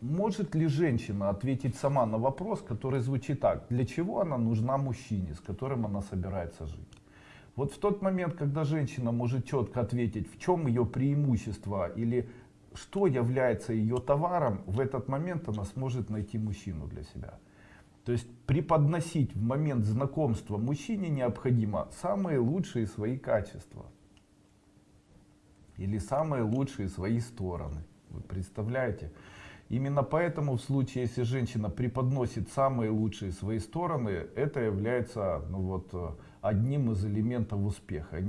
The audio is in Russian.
может ли женщина ответить сама на вопрос, который звучит так, для чего она нужна мужчине, с которым она собирается жить? Вот в тот момент, когда женщина может четко ответить, в чем ее преимущество или что является ее товаром, в этот момент она сможет найти мужчину для себя. То есть преподносить в момент знакомства мужчине необходимо самые лучшие свои качества. Или самые лучшие свои стороны. Вы представляете? Именно поэтому в случае, если женщина преподносит самые лучшие свои стороны, это является ну вот, одним из элементов успеха.